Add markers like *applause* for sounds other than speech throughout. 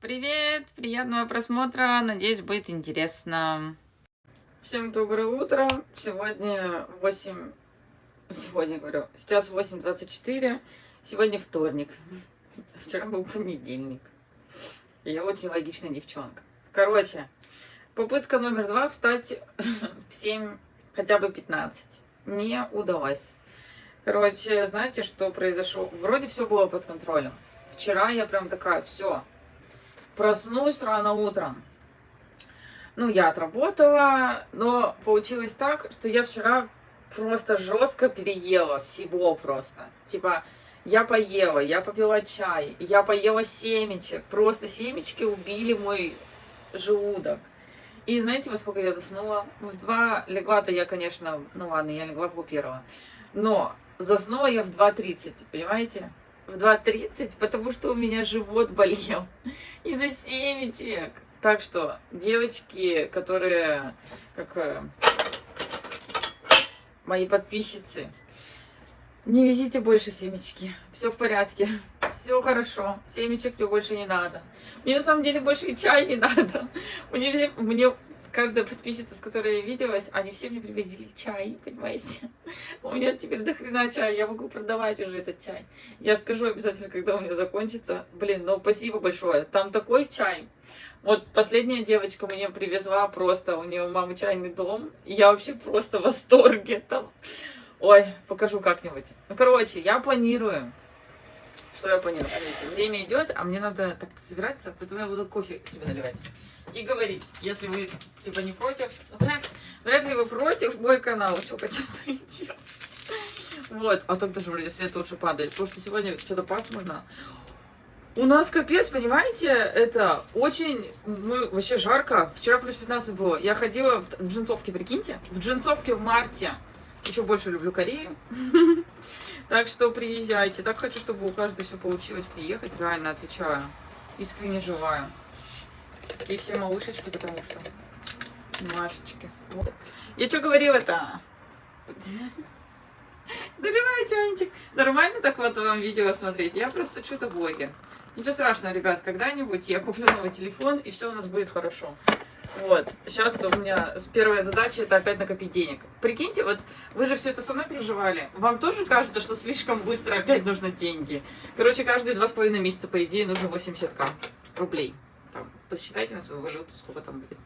Привет, приятного просмотра, надеюсь, будет интересно. Всем доброе утро, сегодня 8, сегодня говорю, сейчас 8.24, сегодня вторник, *laughs* вчера был понедельник. Я очень логичная девчонка. Короче, попытка номер два встать *laughs* в 7, хотя бы 15, не удалось. Короче, знаете, что произошло? Вроде все было под контролем. Вчера я прям такая, все, проснусь рано утром. Ну, я отработала, но получилось так, что я вчера просто жестко переела всего просто. Типа, я поела, я попила чай, я поела семечек. Просто семечки убили мой желудок. И знаете, во сколько я заснула? В два легла-то я, конечно, ну ладно, я легла по первого. Но заснула я в 2.30, понимаете? В 2.30, потому что у меня живот болел *laughs* из-за семечек. Так что, девочки, которые, как э, мои подписчицы, не везите больше семечки. Все в порядке. Все хорошо. Семечек мне больше не надо. Мне на самом деле больше и чай не *laughs* надо. Мне, мне каждая подписчица, с которой я виделась, они все мне привозили чай, понимаете? *laughs* У меня теперь до хрена чай, я могу продавать уже этот чай. Я скажу обязательно, когда у меня закончится. Блин, ну спасибо большое. Там такой чай. Вот последняя девочка мне привезла просто, у нее мама чайный дом. И я вообще просто в восторге там. Ой, покажу как-нибудь. Ну, короче, я планирую что я поняла? Время идет, а мне надо так собираться, поэтому я буду кофе себе наливать. И говорить, если вы, типа, не против, вряд, вряд ли вы против мой канал, что почему-то идет. Вот, а так даже вроде свет лучше падает, потому что сегодня что-то пасмурно. У нас капец, понимаете, это очень, ну, вообще жарко. Вчера плюс 15 было. Я ходила в джинсовке, прикиньте, в джинсовке в марте. Еще больше люблю Корею. *laughs* Так что приезжайте. Так хочу, чтобы у каждой все получилось приехать. Реально отвечаю. Искренне желаю. И все малышечки, потому что... Машечки. Я что говорила-то? *laughs* Доливай чайничек. Нормально так вот вам видео смотреть? Я просто что-то блогер. Ничего страшного, ребят. Когда-нибудь я куплю новый телефон, и все у нас будет хорошо. Вот. Сейчас у меня первая задача это опять накопить денег. Прикиньте, вот вы же все это со мной переживали. Вам тоже кажется, что слишком быстро опять нужны деньги? Короче, каждые два с половиной месяца, по идее, нужно 80к рублей. Там, посчитайте на свою валюту, сколько там будет.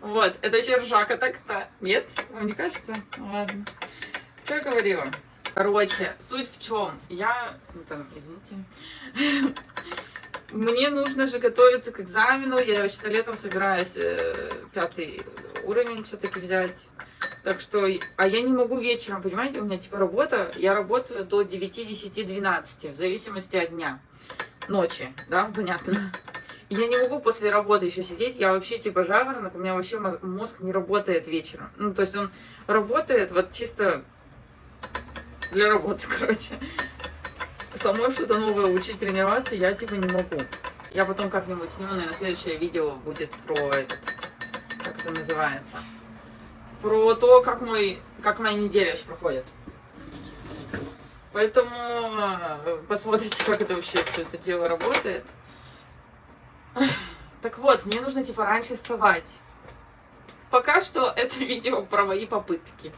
Вот, это еще ржака так-то. Нет? Вам не кажется? Ладно. Что я говорила? Короче, суть в чем? Я, ну там, извините, *laughs* мне нужно же готовиться к экзамену. Я вообще-то летом собираюсь э, пятый уровень все-таки взять. Так что, а я не могу вечером, понимаете, у меня типа работа, я работаю до 9, 10, 12, в зависимости от дня, ночи, да, понятно. Я не могу после работы еще сидеть, я вообще типа жаворонок, у меня вообще мозг не работает вечером. Ну, то есть он работает вот чисто для работы, *laughs* короче самой что-то новое учить, тренироваться я типа не могу. Я потом как-нибудь сниму, наверное, следующее видео будет про этот, как это называется, про то, как мой, как моя неделя вообще проходит. Поэтому э, посмотрите, как это вообще все это дело работает. *laughs* Так вот, мне нужно типа раньше вставать. Пока что это *laughs* видео про мои попытки.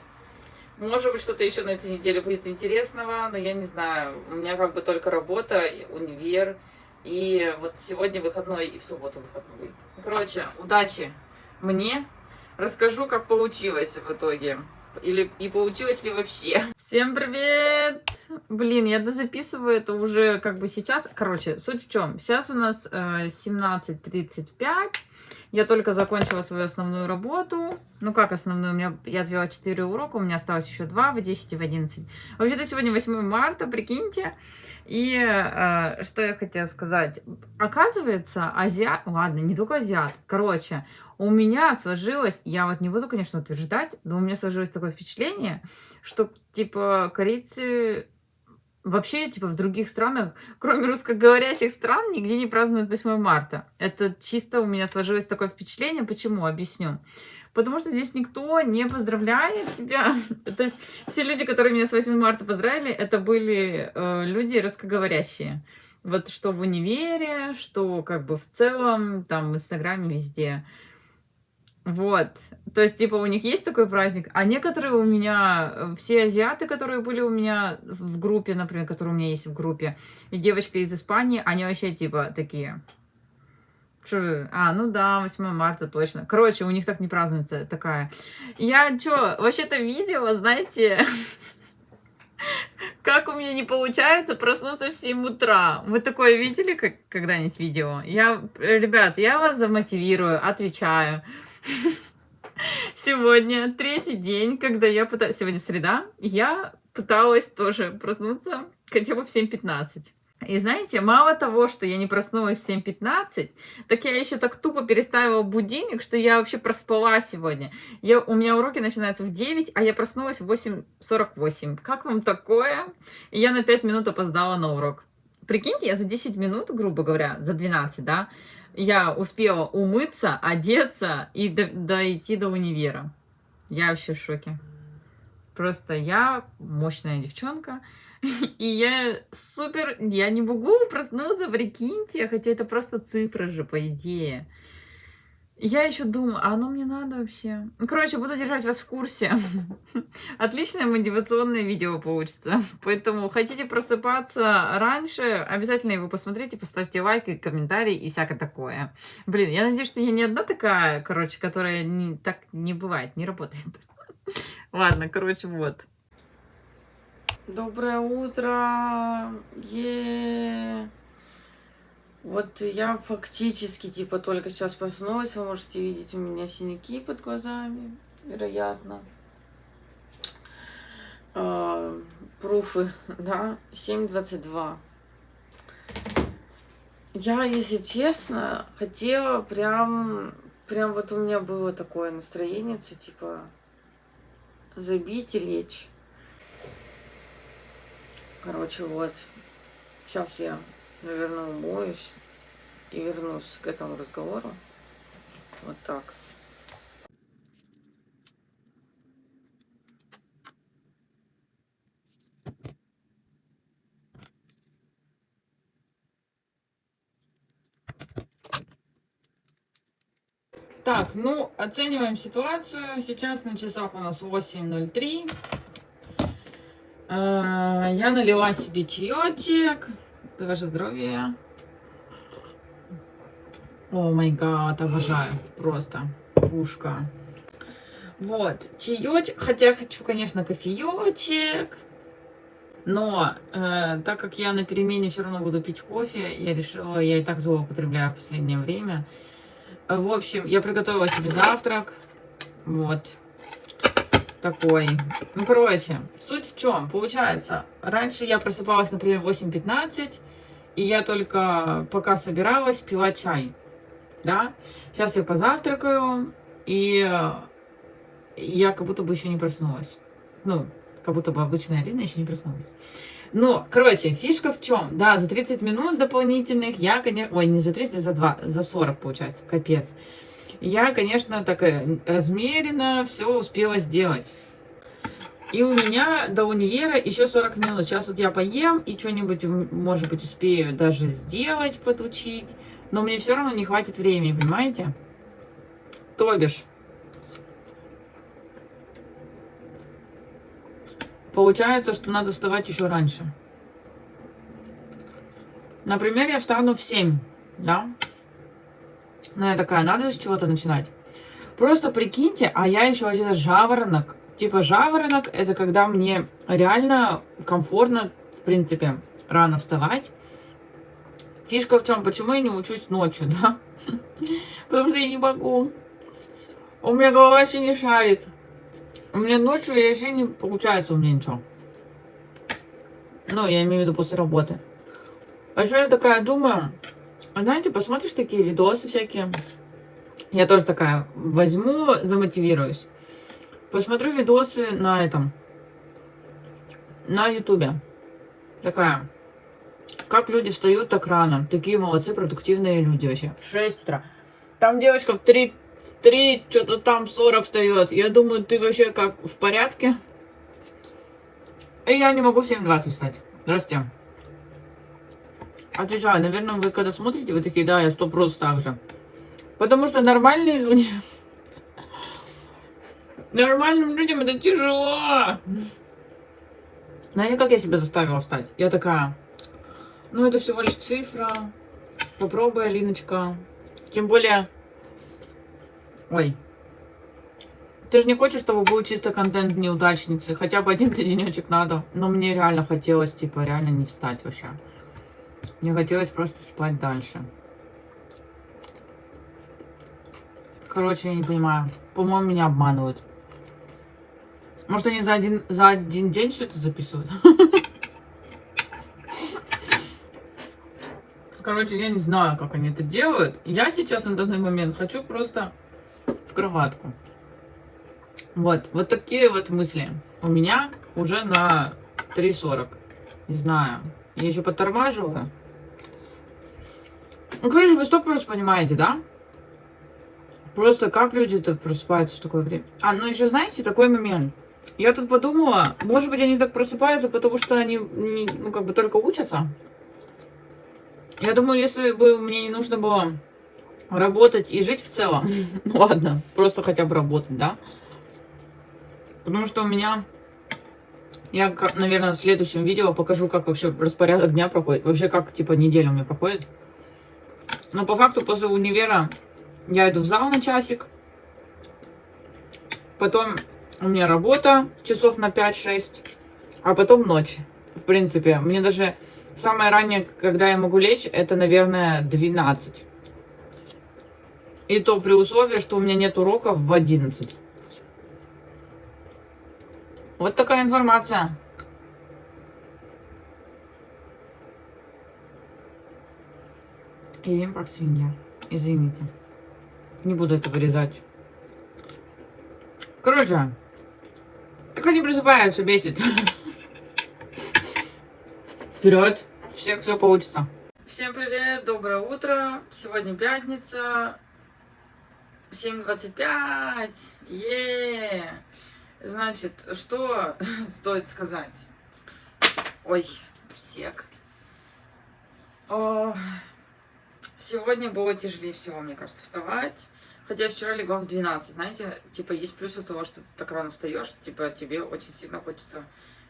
Может быть, что-то еще на этой неделе будет интересного, но я не знаю. У меня как бы только работа, универ, и вот сегодня выходной, и в субботу выходной будет. Короче, удачи мне. Расскажу, как получилось в итоге. Или и получилось ли вообще. Всем привет! Блин, я дозаписываю это уже как бы сейчас. Короче, суть в чем. Сейчас у нас э, 17.35. Я только закончила свою основную работу. Ну, как основную? У меня, я отвела 4 урока, у меня осталось еще 2 в 10 и в 11. Вообще-то сегодня 8 марта, прикиньте. И э, что я хотела сказать. Оказывается, азиат... Ладно, не только азиат. Короче, у меня сложилось... Я вот не буду, конечно, утверждать, но у меня сложилось такое впечатление, что, типа, корейцы Вообще, типа, в других странах, *laughs* кроме русскоговорящих стран, нигде не празднуют 8 марта. Это чисто у меня сложилось такое впечатление. Почему? Объясню. Потому что здесь никто не поздравляет тебя. *laughs* То есть все люди, которые меня с 8 марта поздравили, это были э, люди русскоговорящие. Вот что в универе, что как бы в целом, там, в Инстаграме, везде. Вот. То есть, типа, у них есть такой праздник, а некоторые у меня, э, все азиаты, которые были у меня в группе, например, которые у меня есть в группе, и девочка из Испании, они вообще, типа, такие... Что? А, ну да, 8 марта точно. Короче, у них так не празднуется такая. Я что, вообще-то видео, знаете, *laughs* как у меня не получается проснуться в 7 утра. Вы такое видели когда-нибудь видео? Я, ребят, я вас замотивирую, отвечаю. Сегодня третий день, когда я пытаюсь... Сегодня среда. Я пыталась тоже проснуться хотя бы в 7.15. И знаете, мало того, что я не проснулась в 7.15, так я еще так тупо переставила будильник, что я вообще проспала сегодня. Я, у меня уроки начинаются в 9, а я проснулась в 8.48. Как вам такое? И я на 5 минут опоздала на урок. Прикиньте, я за 10 минут, грубо говоря, за 12, да, я успела умыться, одеться и до, дойти до универа. Я вообще в шоке. Просто я мощная девчонка. *laughs* И я супер... Я не могу проснуться, прикиньте, хотя это просто цифры же, по идее. Я еще думаю, а оно мне надо вообще? Ну, короче, буду держать вас в курсе. *laughs* Отличное мотивационное видео получится. *laughs* Поэтому хотите просыпаться раньше, обязательно его посмотрите, поставьте лайк и комментарий и всякое такое. Блин, я надеюсь, что я не одна такая, короче, которая не, так не бывает, не работает. *laughs* Ладно, короче, вот. Доброе утро! Е вот я фактически, типа, только сейчас проснулась. Вы можете видеть у меня синяки под глазами, вероятно. А, пруфы, *laughs* да, 7.22. Я, если честно, хотела прям... Прям вот у меня было такое настроение, типа, забить и лечь. Короче, вот. Сейчас я наверное, умоюсь и вернусь к этому разговору. Вот так. Так, ну, оцениваем ситуацию. Сейчас на часах у нас 8.03. А, я налила себе чаечек. Ваше здоровье. О май гад, обожаю. Просто пушка. Вот, чаечек. Хотя хочу, конечно, кофеечек. Но э, так как я на перемене все равно буду пить кофе, я решила, я и так злоупотребляю в последнее время. В общем, я приготовила себе завтрак. Вот. Такой. Ну, короче, суть в чем? Получается, раньше я просыпалась, например, в 8.15, и я только пока собиралась, пила чай. Да? Сейчас я позавтракаю, и я как будто бы еще не проснулась. Ну, как будто бы обычная Алина еще не проснулась. Ну, короче, фишка в чем? Да, за 30 минут дополнительных я, конечно... Ой, не за 30, за 2, за 40, получается, капец. Я, конечно, так размеренно все успела сделать. И у меня до универа еще 40 минут. Сейчас вот я поем и что-нибудь, может быть, успею даже сделать, подучить. Но мне все равно не хватит времени, понимаете? То бишь. Получается, что надо вставать еще раньше. Например, я встану в 7, да? Ну, я такая, надо с чего-то начинать. Просто прикиньте, а я еще один жаворонок. Типа жаворонок, это когда мне реально комфортно, в принципе, рано вставать. Фишка в чем? Почему я не учусь ночью, *laughs* да? Потому что я не могу. У меня голова вообще не шарит. У меня ночью вообще не получается у меня ничего. Ну, я имею в виду после работы. А еще я такая думаю, знаете, посмотришь такие видосы всякие. Я тоже такая возьму, замотивируюсь. Посмотрю видосы на этом. На ютубе. Такая. Как люди встают так рано. Такие молодцы, продуктивные люди вообще. В 6 утра. Там девочка в 3, в 3 что-то там 40 встает. Я думаю, ты вообще как, в порядке? И я не могу в 7.20 встать. Здравствуйте. Отвечаю, наверное, вы когда смотрите, вы такие, да, я сто просто так же. Потому что нормальные люди... Нормальным людям это тяжело. Знаете, как я себя заставила встать? Я такая, ну это всего лишь цифра. Попробуй, Алиночка. Тем более... Ой. Ты же не хочешь, чтобы был чисто контент неудачницы. Хотя бы один денечек надо. Но мне реально хотелось, типа, реально не встать вообще. Мне хотелось просто спать дальше. Короче, я не понимаю. По-моему, меня обманывают. Может, они за один, за один день все это записывают? Короче, я не знаю, как они это делают. Я сейчас на данный момент хочу просто в кроватку. Вот, вот такие вот мысли. У меня уже на 3.40. Не знаю. Я еще подтормаживаю. Ну, короче, вы что просто понимаете, да? Просто как люди-то просыпаются в такое время? А, ну еще знаете, такой момент. Я тут подумала, может быть, они так просыпаются, потому что они, ну, как бы только учатся. Я думаю, если бы мне не нужно было работать и жить в целом, *laughs* ну ладно, просто хотя бы работать, да? Потому что у меня, я, наверное, в следующем видео покажу, как вообще распорядок дня проходит. Вообще, как, типа, неделя у меня проходит. Но по факту после универа я иду в зал на часик. Потом у меня работа часов на 5-6. А потом ночь. В принципе, мне даже Самое раннее, когда я могу лечь, это, наверное, 12. И то при условии, что у меня нет уроков в 11. Вот такая информация. Ем как свинья. Извините. Не буду это вырезать. Короче, как они просыпаются, бесит. Вперед! Всех все получится. Всем привет, доброе утро. Сегодня пятница. 7.25. Е. Значит, что *laughs* стоит сказать? Ой, сек. Сегодня было тяжелее всего, мне кажется, вставать. Хотя вчера легла в 12, знаете, типа есть плюсы того, что ты так рано встаешь, типа тебе очень сильно хочется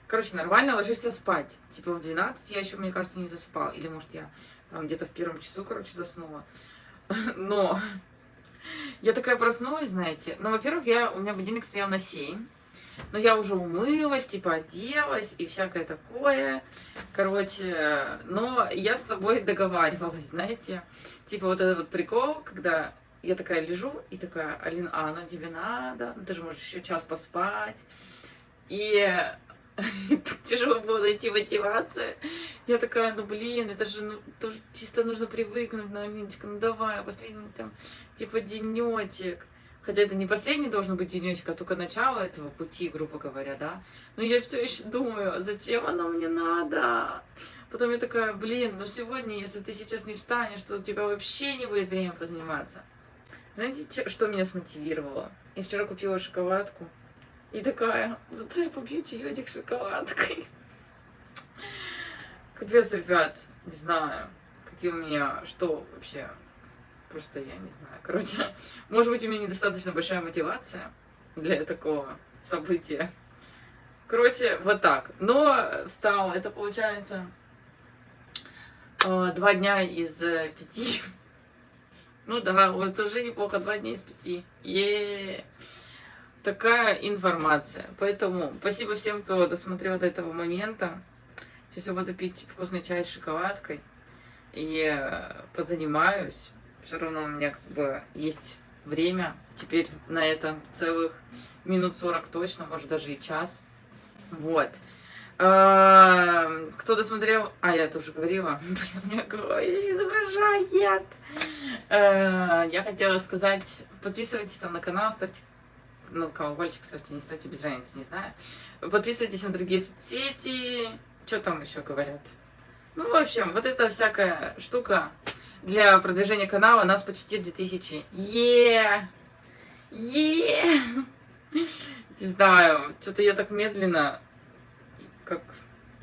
Короче, нормально ложишься спать. Типа в 12 я еще, мне кажется, не засыпал. Или, может, я там где-то в первом часу, короче, заснула. *laughs* Но я такая проснулась, знаете. Ну, во-первых, я, у меня будильник стоял на 7. Но я уже умылась, типа оделась и всякое такое. Короче, но я с собой договаривалась, знаете. Типа вот этот вот прикол, когда я такая лежу и такая, Алина, а, ну тебе надо, ну, ты же можешь еще час поспать. *laughs* И так тяжело было найти мотивацию. Я такая, ну блин, это же ну, тоже чисто нужно привыкнуть, ну, Алиночка, ну давай, последний там, типа, денечек. Хотя это не последний должен быть денечек, а только начало этого пути, грубо говоря, да. Но я все еще думаю, зачем оно мне надо? Потом я такая, блин, ну сегодня, если ты сейчас не встанешь, то у тебя вообще не будет времени позаниматься. Знаете, что меня смотивировало? Я вчера купила шоколадку. И такая, зато я попью чаечек шоколадкой. *laughs* Капец, ребят, не знаю, какие у меня, что вообще, просто я не знаю. Короче, *laughs* может быть, у меня недостаточно большая мотивация для такого события. Короче, вот так. Но встала, это получается э, два дня из э, пяти. *laughs* Ну да, вот уже неплохо, два дня из пяти. Е -е -е такая информация. Поэтому спасибо всем, кто досмотрел до этого момента. Сейчас я буду пить вкусный чай с шоколадкой и э, позанимаюсь. Все равно у меня как бы есть время теперь на это целых минут 40 точно, может даже и час. Вот. Э, кто досмотрел... А, я тоже говорила. *laughs* Изображает. Э, я хотела сказать, подписывайтесь там на канал, ставьте ну, колокольчик, кстати, не ставьте без разницы, не знаю. Подписывайтесь на другие соцсети. Что там еще говорят? Ну, в общем, вот эта всякая штука для продвижения канала нас почти 2000. Е! Е! Не знаю, что-то я так медленно, как,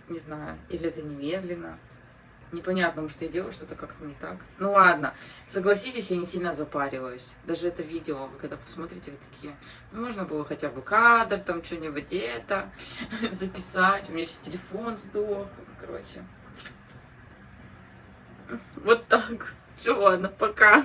не знаю, или это не медленно. Непонятно, может, я делаю что-то как-то не так. Ну ладно, согласитесь, я не сильно запариваюсь. Даже это видео, вы когда посмотрите, вы такие, ну, можно было хотя бы кадр, там что-нибудь это *laughs* записать. У меня еще телефон сдох. Короче. Вот так. Все, ладно, пока.